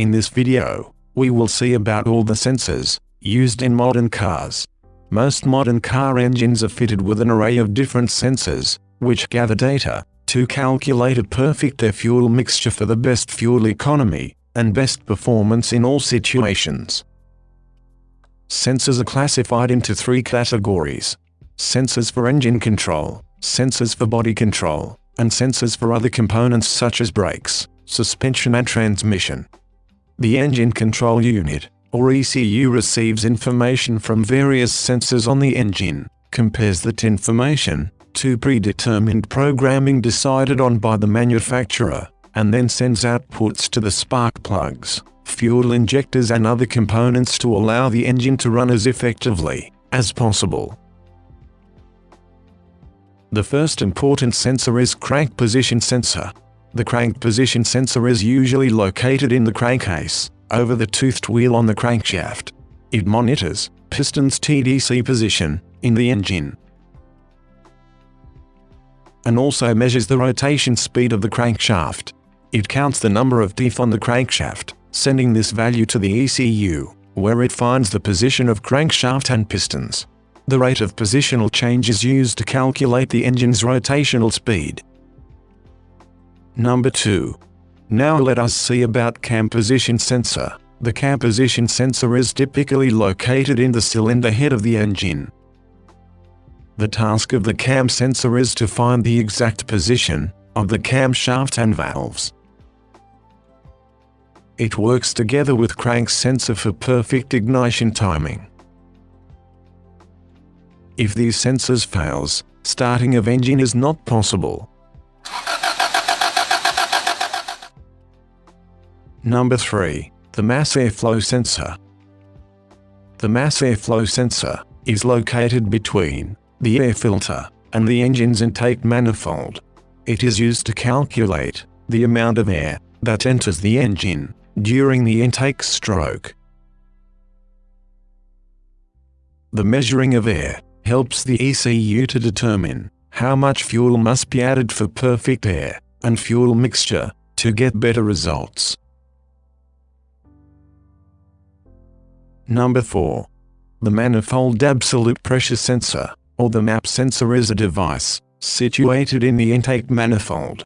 In this video, we will see about all the sensors used in modern cars. Most modern car engines are fitted with an array of different sensors, which gather data to calculate a perfect air fuel mixture for the best fuel economy and best performance in all situations. Sensors are classified into three categories. Sensors for engine control, sensors for body control, and sensors for other components such as brakes, suspension and transmission. The engine control unit, or ECU receives information from various sensors on the engine, compares that information to predetermined programming decided on by the manufacturer, and then sends outputs to the spark plugs, fuel injectors and other components to allow the engine to run as effectively as possible. The first important sensor is crank position sensor. The crank position sensor is usually located in the crankcase, over the toothed wheel on the crankshaft. It monitors piston's TDC position in the engine and also measures the rotation speed of the crankshaft. It counts the number of teeth on the crankshaft, sending this value to the ECU, where it finds the position of crankshaft and pistons. The rate of positional change is used to calculate the engine's rotational speed. Number 2. Now let us see about cam position sensor. The cam position sensor is typically located in the cylinder head of the engine. The task of the cam sensor is to find the exact position of the camshaft and valves. It works together with crank sensor for perfect ignition timing. If these sensors fails, starting of engine is not possible. Number 3. The mass airflow sensor. The mass airflow sensor is located between the air filter, and the engine's intake manifold. It is used to calculate the amount of air that enters the engine during the intake stroke. The measuring of air helps the ECU to determine how much fuel must be added for perfect air and fuel mixture to get better results. Number 4. The Manifold Absolute Pressure Sensor or the MAP sensor is a device situated in the intake manifold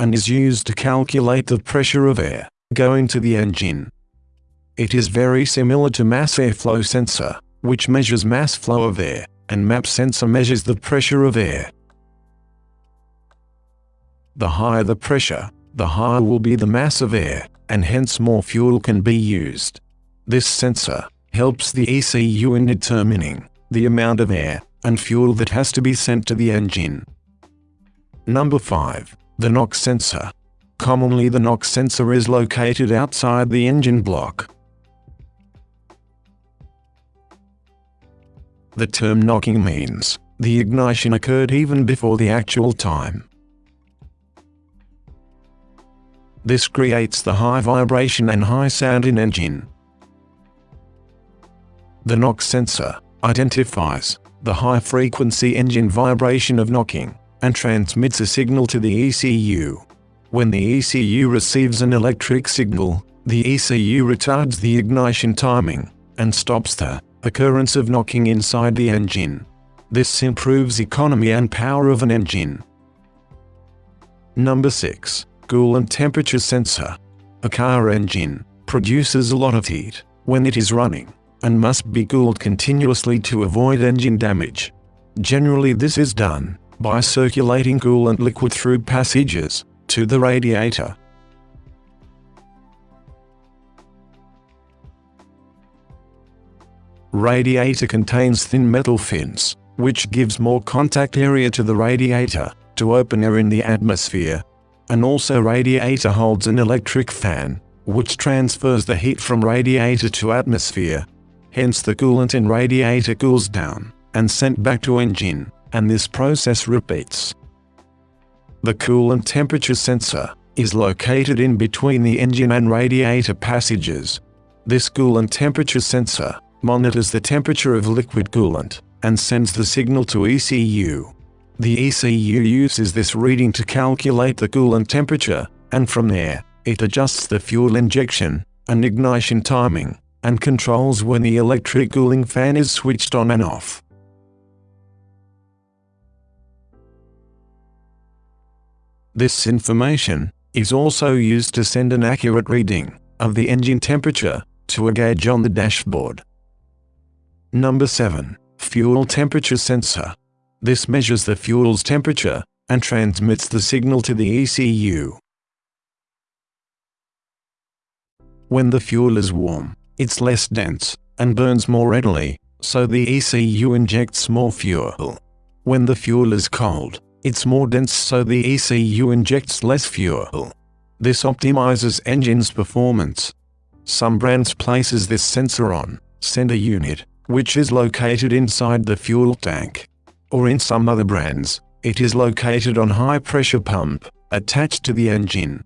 and is used to calculate the pressure of air going to the engine. It is very similar to mass airflow sensor, which measures mass flow of air, and MAP sensor measures the pressure of air. The higher the pressure, the higher will be the mass of air, and hence more fuel can be used. This sensor helps the ECU in determining the amount of air and fuel that has to be sent to the engine. Number 5. The knock sensor. Commonly the knock sensor is located outside the engine block. The term knocking means the ignition occurred even before the actual time. This creates the high vibration and high sound in engine. The knock sensor identifies the high-frequency engine vibration of knocking and transmits a signal to the ECU. When the ECU receives an electric signal, the ECU retards the ignition timing and stops the occurrence of knocking inside the engine. This improves economy and power of an engine. Number 6. Coolant Temperature Sensor. A car engine produces a lot of heat when it is running and must be cooled continuously to avoid engine damage. Generally this is done by circulating coolant liquid through passages to the radiator. Radiator contains thin metal fins, which gives more contact area to the radiator to open air in the atmosphere. And also radiator holds an electric fan, which transfers the heat from radiator to atmosphere hence the coolant in radiator cools down and sent back to engine, and this process repeats. The coolant temperature sensor is located in between the engine and radiator passages. This coolant temperature sensor monitors the temperature of liquid coolant and sends the signal to ECU. The ECU uses this reading to calculate the coolant temperature and from there, it adjusts the fuel injection and ignition timing, and controls when the electric cooling fan is switched on and off. This information is also used to send an accurate reading of the engine temperature to a gauge on the dashboard. Number 7. Fuel Temperature Sensor. This measures the fuel's temperature and transmits the signal to the ECU. When the fuel is warm, it's less dense and burns more readily, so the ECU injects more fuel. When the fuel is cold, it's more dense so the ECU injects less fuel. This optimizes engine's performance. Some brands places this sensor on sender unit, which is located inside the fuel tank. Or in some other brands, it is located on high pressure pump, attached to the engine.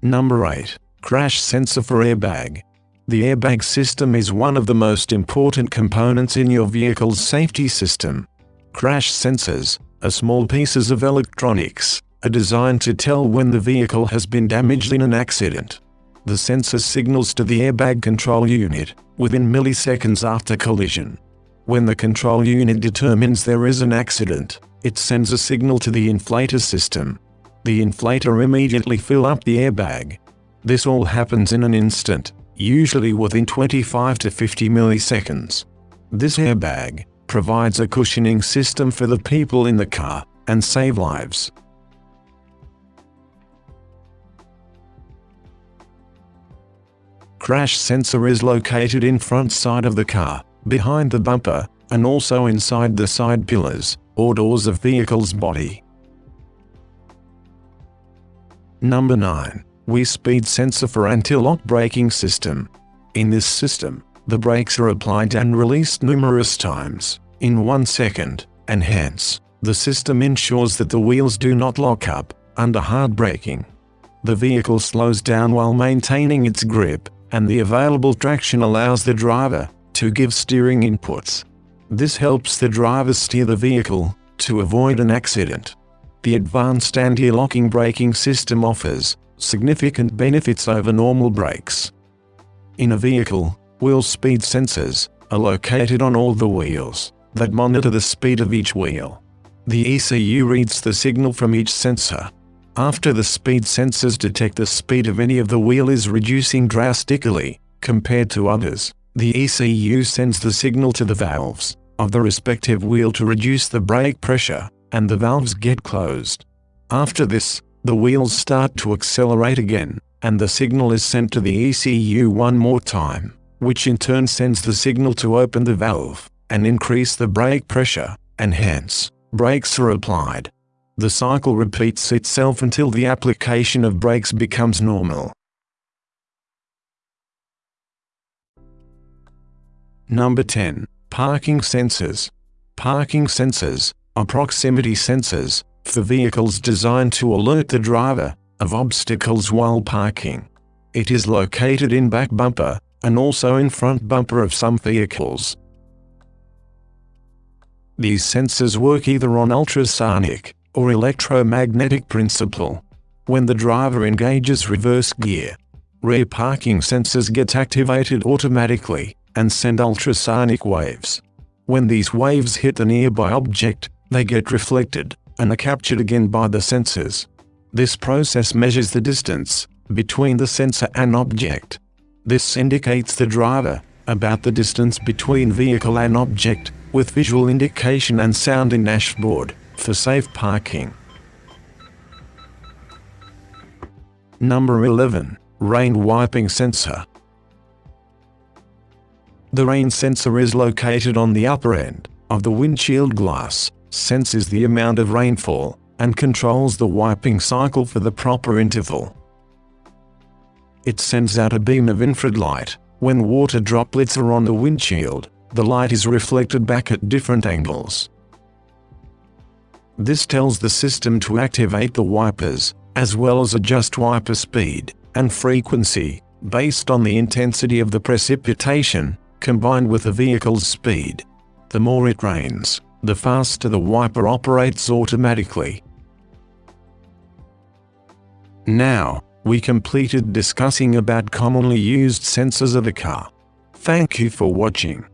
Number 8. Crash Sensor for Airbag. The airbag system is one of the most important components in your vehicle's safety system. Crash sensors are small pieces of electronics, are designed to tell when the vehicle has been damaged in an accident. The sensor signals to the airbag control unit within milliseconds after collision. When the control unit determines there is an accident, it sends a signal to the inflator system. The inflator immediately fill up the airbag. This all happens in an instant, usually within 25 to 50 milliseconds. This airbag provides a cushioning system for the people in the car and save lives. Crash sensor is located in front side of the car, behind the bumper, and also inside the side pillars or doors of vehicle's body. Number 9. Wheel Speed Sensor for Anti-Lock Braking System. In this system, the brakes are applied and released numerous times, in one second, and hence, the system ensures that the wheels do not lock up under hard braking. The vehicle slows down while maintaining its grip, and the available traction allows the driver to give steering inputs. This helps the driver steer the vehicle to avoid an accident. The advanced anti-locking braking system offers significant benefits over normal brakes. In a vehicle, wheel speed sensors are located on all the wheels that monitor the speed of each wheel. The ECU reads the signal from each sensor. After the speed sensors detect the speed of any of the wheel is reducing drastically, compared to others, the ECU sends the signal to the valves of the respective wheel to reduce the brake pressure, and the valves get closed. After this, the wheels start to accelerate again, and the signal is sent to the ECU one more time, which in turn sends the signal to open the valve and increase the brake pressure, and hence, brakes are applied. The cycle repeats itself until the application of brakes becomes normal. Number 10. Parking sensors. Parking sensors are proximity sensors for vehicles designed to alert the driver of obstacles while parking. It is located in back bumper and also in front bumper of some vehicles. These sensors work either on ultrasonic or electromagnetic principle. When the driver engages reverse gear, rear parking sensors get activated automatically and send ultrasonic waves. When these waves hit a nearby object, they get reflected and are captured again by the sensors. This process measures the distance between the sensor and object. This indicates the driver about the distance between vehicle and object with visual indication and sound in dashboard for safe parking. Number 11. Rain Wiping Sensor The rain sensor is located on the upper end of the windshield glass, senses the amount of rainfall, and controls the wiping cycle for the proper interval. It sends out a beam of infrared light when water droplets are on the windshield, the light is reflected back at different angles. This tells the system to activate the wipers, as well as adjust wiper speed and frequency based on the intensity of the precipitation, combined with the vehicle's speed. The more it rains, the faster the wiper operates automatically. Now, we completed discussing about commonly used sensors of the car. Thank you for watching.